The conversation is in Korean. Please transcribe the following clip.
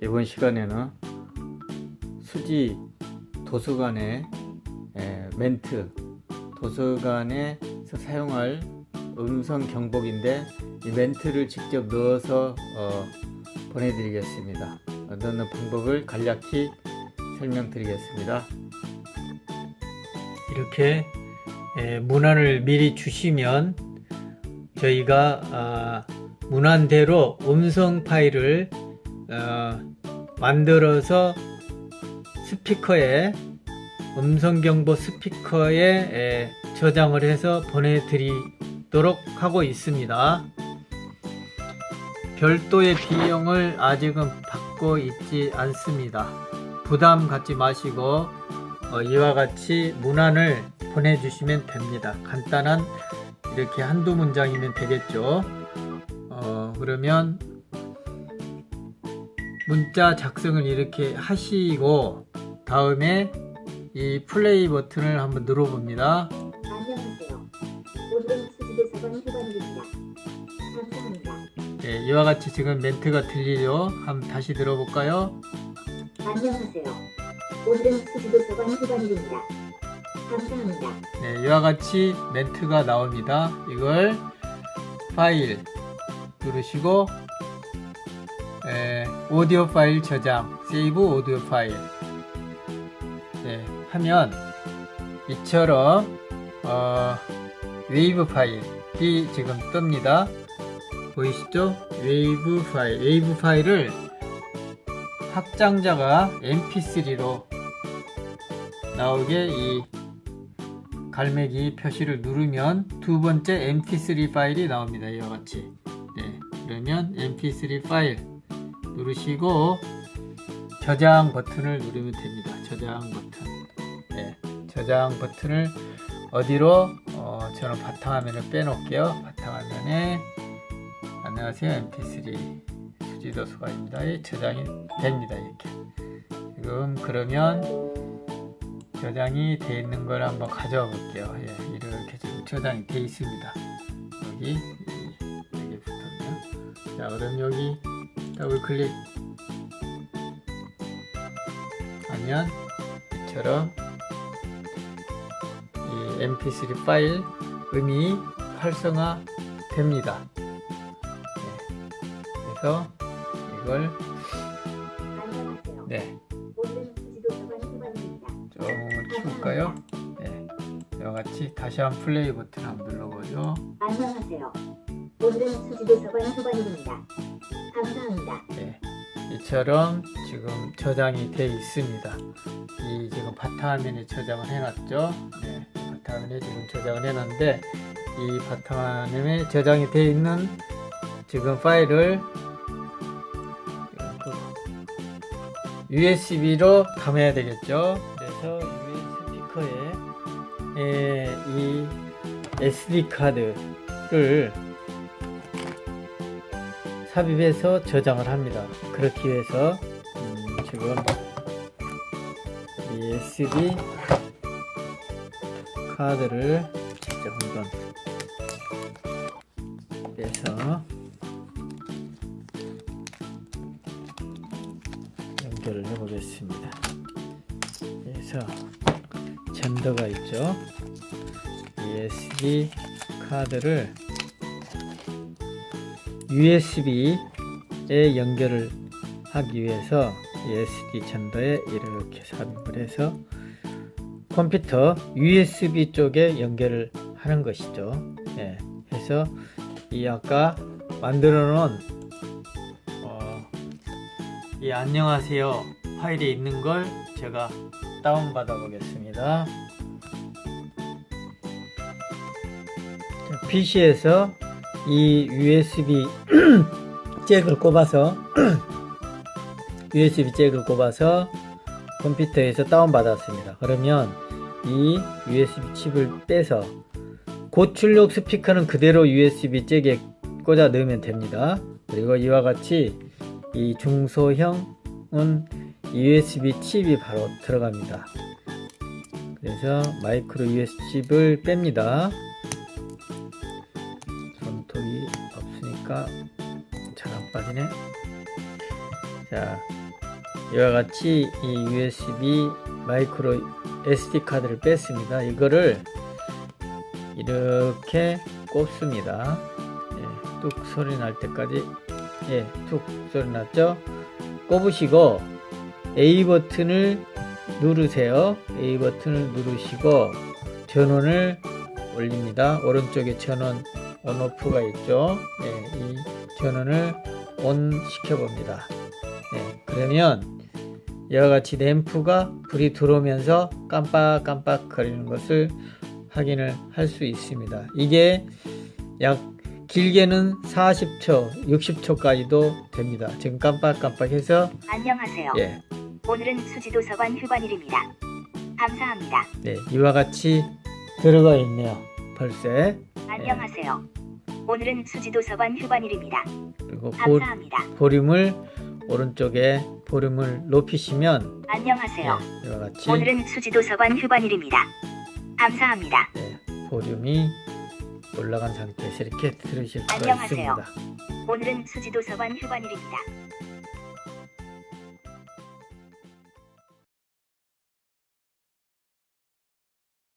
이번 시간에는 수지 도서관의 에, 멘트 도서관에서 사용할 음성 경보기인데 이 멘트를 직접 넣어서 어, 보내드리겠습니다. 넣는 방법을 간략히 설명드리겠습니다. 이렇게 에, 문안을 미리 주시면 저희가 아, 문안대로 음성 파일을 어, 만들어서 스피커에 음성경보 스피커에 에, 저장을 해서 보내드리도록 하고 있습니다. 별도의 비용을 아직은 받고 있지 않습니다. 부담 갖지 마시고 어, 이와 같이 문안을 보내주시면 됩니다. 간단한 이렇게 한두 문장이면 되겠죠. 어, 그러면 문자 작성을 이렇게 하시고 다음에 이 플레이 버튼을 한번 눌러봅니다. 예, 이와 같이 지금 멘트가 들리죠? 한번 다시 들어볼까요? 네, 이와 같이 멘트가 나옵니다. 이걸 파일 누르시고 에, 오디오 파일 저장, save audio file 네, 하면 이처럼 어, wave file이 지금 뜹니다. 보이시죠? wave file, wave file을 확장자가 mp3로 나오게 이 갈매기 표시를 누르면 두 번째 mp3 파일이 나옵니다. 이와 같이. 네, 그러면 mp3 파일 누르시고 저장 버튼을 누르면 됩니다. 저장 버튼. 네, 저장 버튼을 어디로? 어, 저는 바탕화면을 빼놓을게요. 바탕화면에 안녕하세요. mp3 수지도서관입니다. 예, 저장이 됩니다. 이렇게. 지금 그러면 저장이 되어 있는 걸 한번 가져와 볼게요. 예, 이렇게 지금 저장이 되어 있습니다. 여기 여기 붙었네요. 자, 그럼 여기 더블 클릭 하면 이처럼 이 mp3 파일 음이 활성화 됩니다. 네, 그래서 이걸. 네. 조금을 키울까요? 네, 이와 같이 다시 한 플레이 버튼 한번 눌러보죠. 안녕하세요. 오늘은 수지도 저번 후반입니다. 감사합니다. 네, 이처럼 지금 저장이 되어 있습니다. 이 지금 바탕화면에 저장을 해놨죠. 네, 바탕화면에 지금 저장을 해놨는데 이 바탕화면에 저장이 되어 있는 지금 파일을 USB로 담아야 되겠죠. 그래서 USB 스피커에 에, 이 SD 카드를 삽입해서 저장을 합니다. 그렇기 위해서 음, 지금 이 SD 카드를 직접 한번 빼서 연결을 해 보겠습니다. 그래서 젠더가 있죠. 이 SD 카드를 USB에 연결을 하기 위해서 SD 젠더에 이렇게 삽입을 해서 컴퓨터 USB 쪽에 연결을 하는 것이죠. 예, 해서 이 아까 만들어 놓은 어, 이 안녕하세요 파일에 있는 걸 제가 다운 받아 보겠습니다. PC에서 이 USB 잭을 꼽아서 USB 잭을 꼽아서 컴퓨터에서 다운받았습니다. 그러면 이 USB 칩을 빼서 고출력 스피커는 그대로 USB 잭에 꽂아 넣으면 됩니다. 그리고 이와 같이 이 중소형은 USB 칩이 바로 들어갑니다. 그래서 마이크로 USB 칩을 뺍니다. 안 빠지네. 자, 이와 같이 이 USB 마이크로 SD 카드를 뺐습니다. 이거를 이렇게 꼽습니다. 예, 뚝 소리 날 때까지 예, 툭 소리 났죠? 꼽으시고 A 버튼을 누르세요. A 버튼을 누르시고 전원을 올립니다. 오른쪽에 전원 온오프가 있죠. 예, 이 전원을 온 시켜봅니다. 예, 그러면 이와 같이 램프가 불이 들어오면서 깜빡깜빡 거리는 것을 확인을 할 수 있습니다. 이게 약 길게는 40초, 60초까지도 됩니다. 지금 깜빡깜빡해서 안녕하세요. 예, 오늘은 수지도서관 휴관일입니다. 감사합니다. 네, 이와 같이 들어가 있네요. 벌써 안녕하세요. 오늘은 수지도서관 휴관일입니다. 그리고 보, 감사합니다. 볼륨을 오른쪽에 볼륨을 높이시면 안녕하세요. 네, 이와 같이 오늘은 수지도서관 휴관일입니다. 감사합니다. 네, 볼륨이 올라간 상태에서 이렇게 들으실 수가 안녕하세요. 있습니다. 오늘은 수지도서관 휴관일입니다.